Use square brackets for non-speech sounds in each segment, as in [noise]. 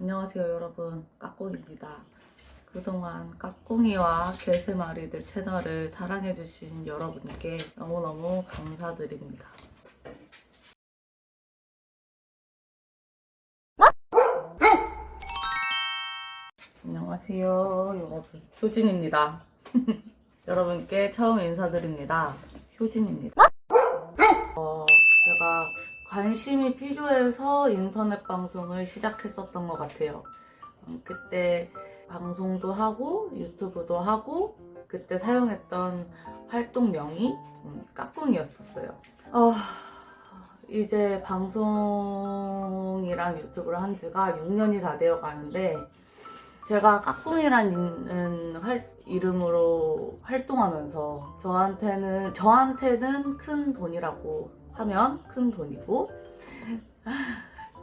안녕하세요 여러분. 까꿍입니다. 그동안 까꿍이와 개세마리들 채널을 사랑해주신 여러분께 너무너무 감사드립니다. 안녕하세요 여러분. 효진입니다. [laughs] 여러분께 처음 인사드립니다. 효진입니다. 어, 제가 관심이 필요해서 인터넷 방송을 시작했었던 것 같아요. 음, 그때 방송도 하고 유튜브도 하고 그때 사용했던 활동명이 음, 까꿍이었었어요. 어, 이제 방송이랑 유튜브를 한 지가 6년이 다 되어 가는데 제가 까꿍이라는 활- 이름으로 활동하면서 저한테는 저한테는 큰 돈이라고 하면 큰 돈이고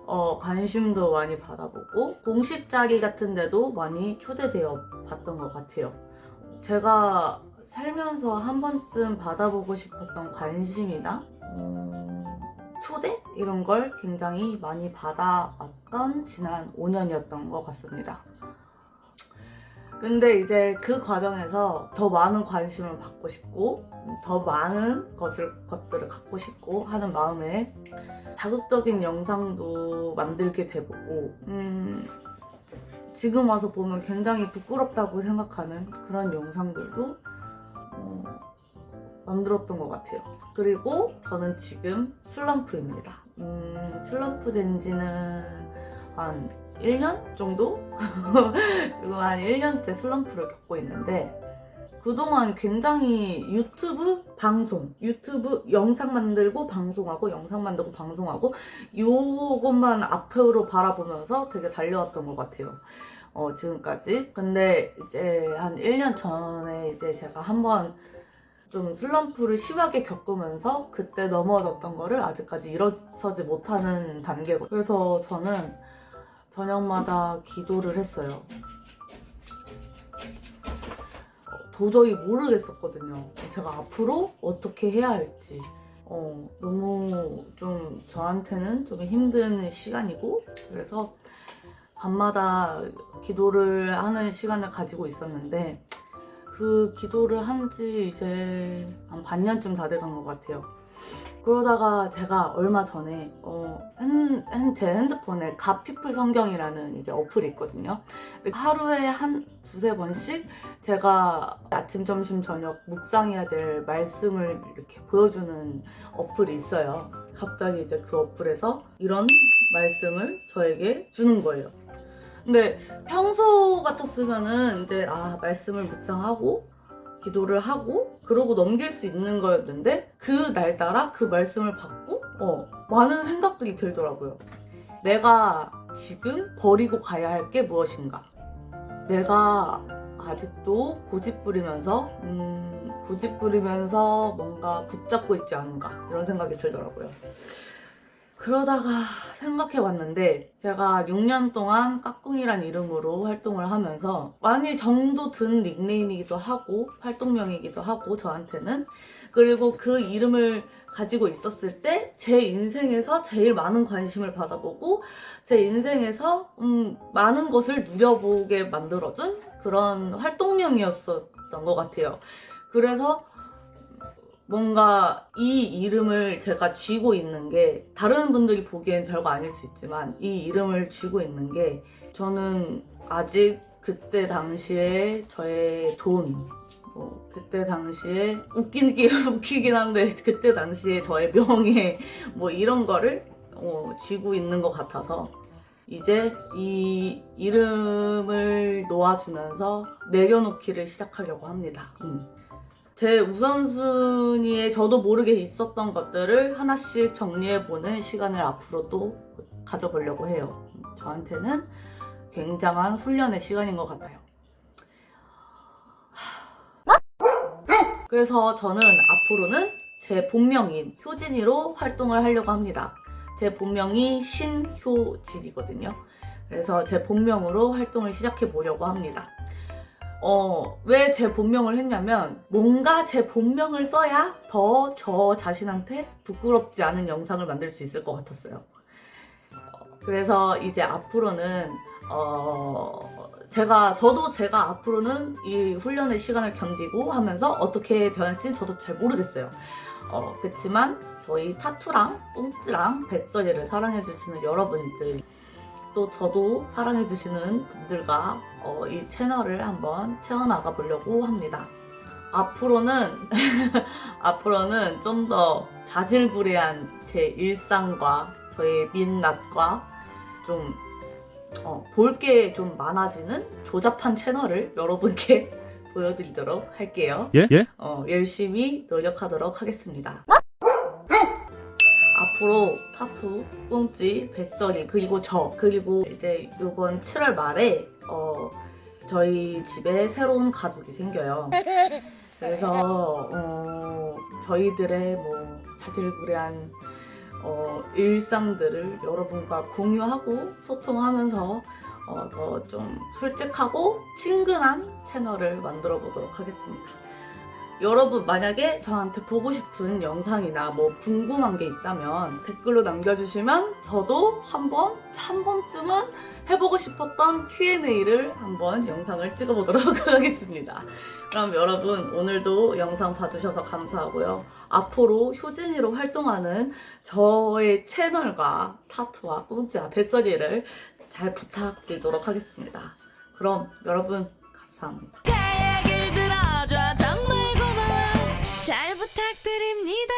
어, 관심도 많이 받아보고 공식 자리 같은 데도 많이 초대되어 봤던 것 같아요. 제가 살면서 한 번쯤 받아보고 싶었던 관심이나 음, 초대? 이런 걸 굉장히 많이 받아왔던 지난 5년이었던 것 같습니다. 근데 이제 그 과정에서 더 많은 관심을 받고 싶고 더 많은 것을, 것들을 갖고 싶고 하는 마음에 자극적인 영상도 만들게 돼보고 음, 지금 와서 보면 굉장히 부끄럽다고 생각하는 그런 영상들도 어, 만들었던 것 같아요. 그리고 저는 지금 슬럼프입니다. 음, 슬럼프 된 지는 한 1년 정도? [laughs] 지금 한 1년째 슬럼프를 겪고 있는데 그동안 굉장히 유튜브 방송, 유튜브 영상 만들고 방송하고 영상 만들고 방송하고 요것만 앞으로 바라보면서 되게 달려왔던 것 같아요. 어, 지금까지. 근데 이제 한 1년 전에 이제 제가 한번 좀 슬럼프를 심하게 겪으면서 그때 넘어졌던 거를 아직까지 일어서지 못하는 단계고 그래서 저는 저녁마다 기도를 했어요. 도저히 모르겠었거든요. 제가 앞으로 어떻게 해야 할지. 어, 너무 좀 저한테는 좀 힘든 시간이고, 그래서 밤마다 기도를 하는 시간을 가지고 있었는데, 그 기도를 한 지 이제 한 반년쯤 다 돼간 것 같아요. 그러다가 제가 얼마 전에 어, 핸, 핸, 제 핸드폰에 갓피플 성경이라는 이제 어플이 있거든요. 하루에 한 두세 번씩 제가 아침, 점심, 저녁 묵상해야 될 말씀을 이렇게 보여주는 어플이 있어요. 갑자기 이제 그 어플에서 이런 말씀을 저에게 주는 거예요. 근데 평소 같았으면은 이제 아 말씀을 묵상하고 기도를 하고 그러고 넘길 수 있는 거였는데 그 날따라 그 말씀을 받고 어, 많은 생각들이 들더라고요. 내가 지금 버리고 가야 할 게 무엇인가? 내가 아직도 고집 부리면서 음, 고집 부리면서 뭔가 붙잡고 있지 않은가 이런 생각이 들더라고요. 그러다가 생각해봤는데 제가 6년 동안 까꿍이란 이름으로 활동을 하면서 많이 정도 든 닉네임이기도 하고 활동명이기도 하고 저한테는 그리고 그 이름을 가지고 있었을 때 제 인생에서 제일 많은 관심을 받아보고 제 인생에서 음, 많은 것을 누려보게 만들어준 그런 활동명이었었던 것 같아요. 그래서 뭔가 이 이름을 제가 쥐고 있는 게 다른 분들이 보기엔 별거 아닐 수 있지만 이 이름을 쥐고 있는 게 저는 아직 그때 당시에 저의 돈, 뭐 그때 당시에 웃기긴, [laughs] 웃기긴 한데 그때 당시에 저의 명예 [laughs] 뭐 이런 거를 어, 쥐고 있는 것 같아서 이제 이 이름을 놓아주면서 내려놓기를 시작하려고 합니다. 음. 제 우선순위에 저도 모르게 있었던 것들을 하나씩 정리해보는 시간을 앞으로도 가져보려고 해요. 저한테는 굉장한 훈련의 시간인 것 같아요. 그래서 저는 앞으로는 제 본명인 효진이로 활동을 하려고 합니다. 제 본명이 신효진이거든요. 그래서 제 본명으로 활동을 시작해 보려고 합니다. 어, 왜 제 본명을 했냐면 뭔가 제 본명을 써야 더 저 자신한테 부끄럽지 않은 영상을 만들 수 있을 것 같았어요. 어, 그래서 이제 앞으로는 어, 제가, 저도 제가 앞으로는 이 훈련의 시간을 견디고 하면서 어떻게 변할지는 저도 잘 모르겠어요. 어, 그치만 저희 타투랑 꽁트랑 배써리를 사랑해주시는 여러분들, 또 저도 사랑해주시는 분들과 어, 이 채널을 한번 채워나가 보려고 합니다. 앞으로는, [laughs] 앞으로는 좀 더 자질구레한 제 일상과 저의 민낯과 좀 어, 볼게 좀 많아지는 조잡한 채널을 여러분께 [laughs] 보여드리도록 할게요. 예? 예? 어, 열심히 노력하도록 하겠습니다. 앞으로 타투, 꽁찌, 배써리, 그리고 저, 그리고 이제 요번 7월 말에, 어, 저희 집에 새로운 가족이 생겨요. 그래서, 어, 저희들의 뭐, 자질구레한, 어, 일상들을 여러분과 공유하고 소통하면서, 어, 더 좀 솔직하고 친근한 채널을 만들어 보도록 하겠습니다. 여러분 만약에 저한테 보고 싶은 영상이나 뭐 궁금한 게 있다면 댓글로 남겨주시면 저도 한번 한 번쯤은 해보고 싶었던 Q&A를 한번 영상을 찍어보도록 [laughs] 하겠습니다. 그럼 여러분 오늘도 영상 봐주셔서 감사하고요. 앞으로 효진이로 활동하는 저의 채널과 타투와 꽁지와 배터리를 잘 부탁드리도록 하겠습니다. 그럼 여러분 감사합니다. 제 얘기를 들어줘 정말 고마워 잘 부탁드립니다